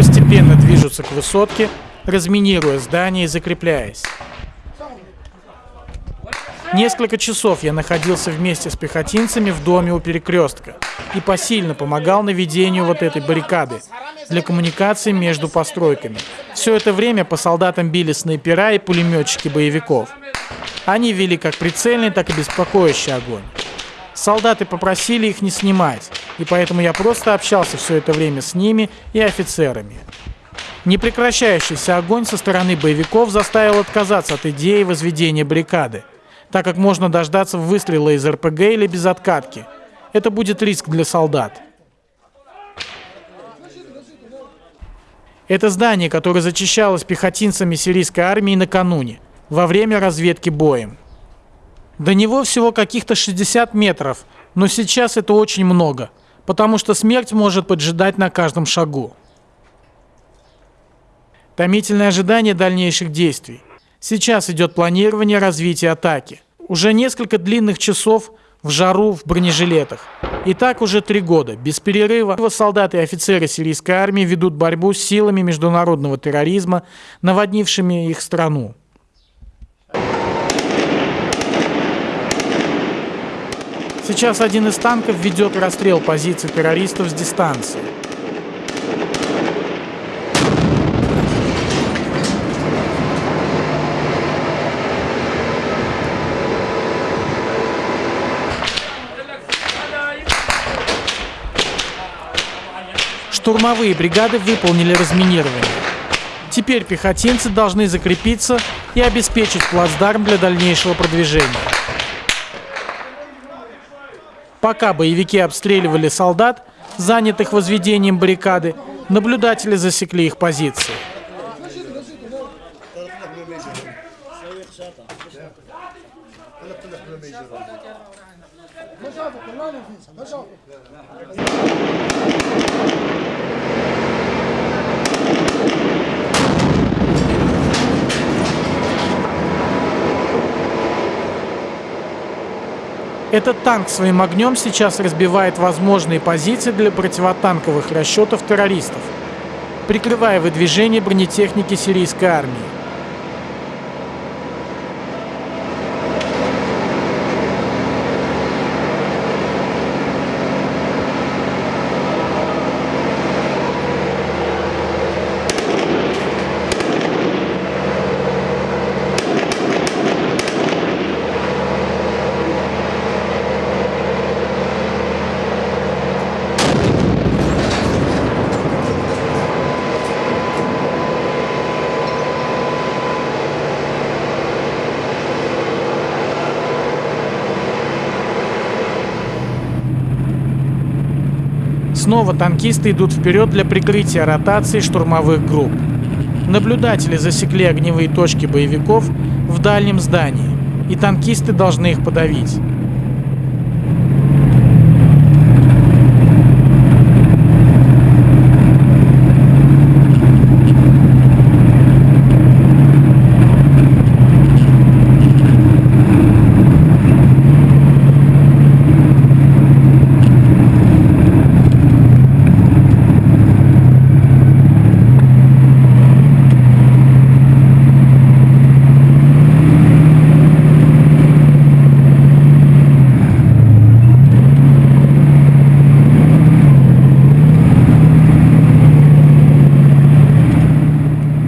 постепенно движутся к высотке, разминируя здание и закрепляясь. Несколько часов я находился вместе с пехотинцами в доме у перекрестка и посильно помогал наведению вот этой баррикады для коммуникации между постройками. Все это время по солдатам били снайпера и пулеметчики боевиков. Они вели как прицельный, так и беспокоящий огонь. Солдаты попросили их не снимать, и поэтому я просто общался все это время с ними и офицерами. Непрекращающийся огонь со стороны боевиков заставил отказаться от идеи возведения баррикады так как можно дождаться выстрела из РПГ или без откатки. Это будет риск для солдат. Это здание, которое зачищалось пехотинцами сирийской армии накануне, во время разведки боем. До него всего каких-то 60 метров, но сейчас это очень много, потому что смерть может поджидать на каждом шагу. Томительное ожидание дальнейших действий. Сейчас идет планирование развития атаки. Уже несколько длинных часов в жару в бронежилетах. И так уже три года. Без перерыва солдаты и офицеры сирийской армии ведут борьбу с силами международного терроризма, наводнившими их страну. Сейчас один из танков ведет расстрел позиций террористов с дистанции. Штурмовые бригады выполнили разминирование. Теперь пехотинцы должны закрепиться и обеспечить плацдарм для дальнейшего продвижения. Пока боевики обстреливали солдат, занятых возведением баррикады, наблюдатели засекли их позиции. Этот танк своим огнем сейчас разбивает возможные позиции для противотанковых расчетов террористов, прикрывая выдвижение бронетехники сирийской армии. Снова танкисты идут вперед для прикрытия ротации штурмовых групп. Наблюдатели засекли огневые точки боевиков в дальнем здании, и танкисты должны их подавить.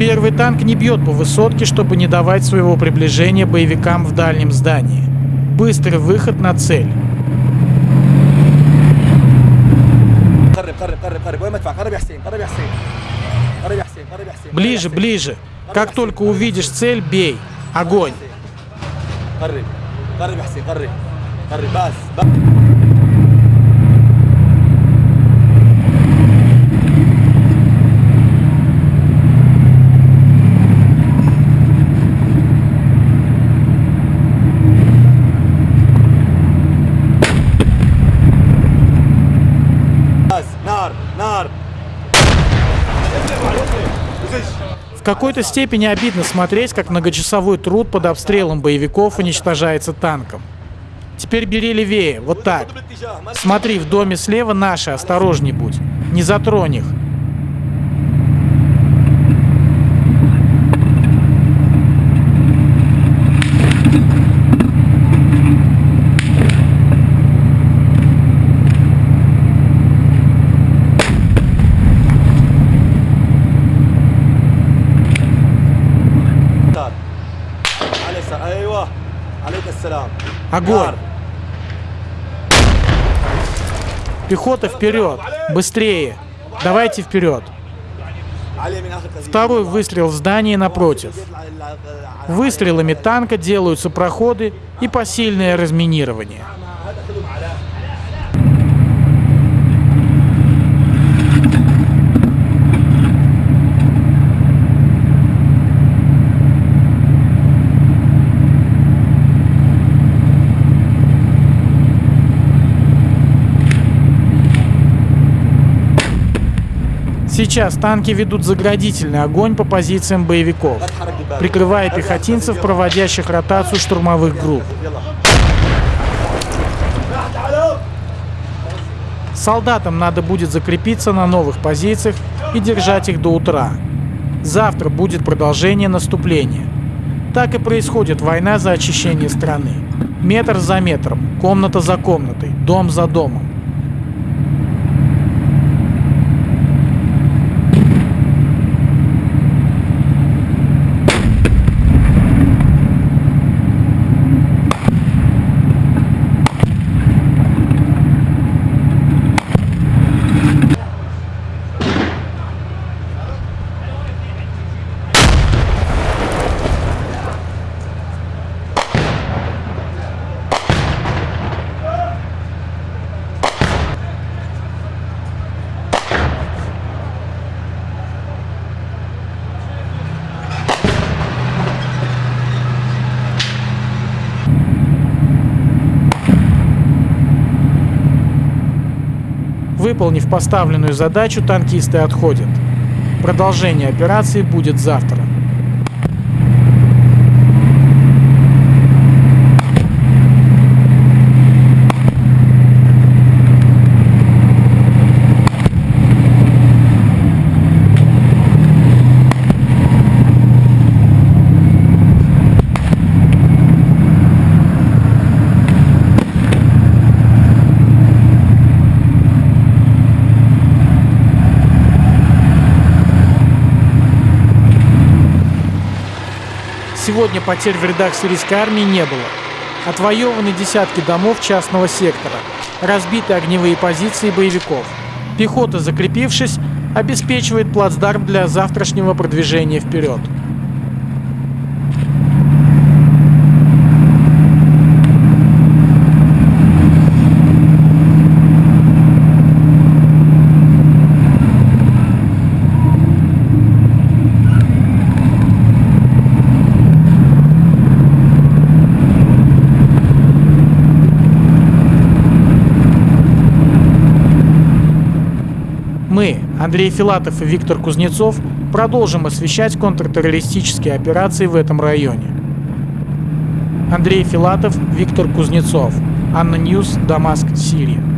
Первый танк не бьет по высотке, чтобы не давать своего приближения боевикам в дальнем здании. Быстрый выход на цель. Ближе, ближе. Как только увидишь цель, бей. Огонь. В какой-то степени обидно смотреть, как многочасовой труд под обстрелом боевиков уничтожается танком. Теперь бери левее, вот так. Смотри, в доме слева наши, осторожней будь. Не затронь их. Огонь! Пехота вперед! Быстрее! Давайте вперед! Второй выстрел в здание напротив. Выстрелами танка делаются проходы и посильное разминирование. Сейчас танки ведут заградительный огонь по позициям боевиков, прикрывая пехотинцев, проводящих ротацию штурмовых групп. Солдатам надо будет закрепиться на новых позициях и держать их до утра. Завтра будет продолжение наступления. Так и происходит война за очищение страны. Метр за метром, комната за комнатой, дом за домом. Выполнив поставленную задачу, танкисты отходят. Продолжение операции будет завтра. Сегодня потерь в рядах сирийской армии не было. Отвоеваны десятки домов частного сектора, разбиты огневые позиции боевиков. Пехота, закрепившись, обеспечивает плацдарм для завтрашнего продвижения вперед. Мы, Андрей Филатов и Виктор Кузнецов, продолжим освещать контртеррористические операции в этом районе. Андрей Филатов, Виктор Кузнецов. ANNA News, Дамаск, Сирия.